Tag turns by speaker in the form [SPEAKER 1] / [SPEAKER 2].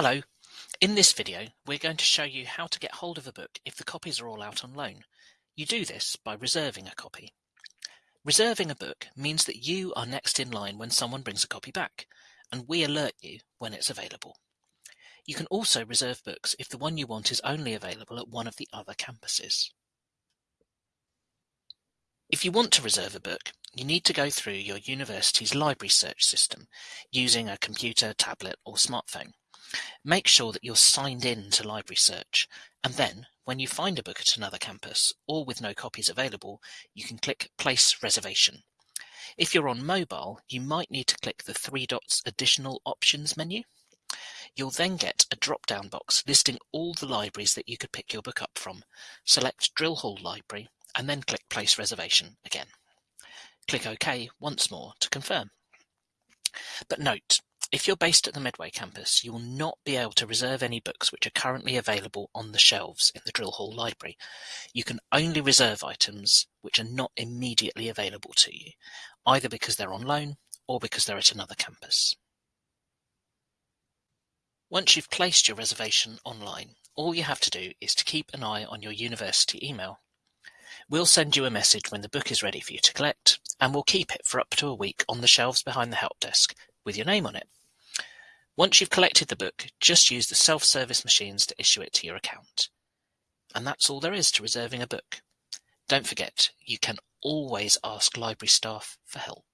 [SPEAKER 1] Hello, in this video we're going to show you how to get hold of a book if the copies are all out on loan. You do this by reserving a copy. Reserving a book means that you are next in line when someone brings a copy back, and we alert you when it's available. You can also reserve books if the one you want is only available at one of the other campuses. If you want to reserve a book, you need to go through your university's library search system using a computer, tablet or smartphone. Make sure that you're signed in to Library Search, and then, when you find a book at another campus, or with no copies available, you can click Place Reservation. If you're on mobile, you might need to click the three dots Additional Options menu. You'll then get a drop-down box listing all the libraries that you could pick your book up from. Select Drill Hall Library, and then click Place Reservation again. Click OK once more to confirm. But note, if you're based at the Medway campus, you will not be able to reserve any books which are currently available on the shelves in the Drill Hall Library. You can only reserve items which are not immediately available to you, either because they're on loan or because they're at another campus. Once you've placed your reservation online, all you have to do is to keep an eye on your university email. We'll send you a message when the book is ready for you to collect, and we'll keep it for up to a week on the shelves behind the help desk with your name on it. Once you've collected the book, just use the self-service machines to issue it to your account. And that's all there is to reserving a book. Don't forget, you can always ask library staff for help.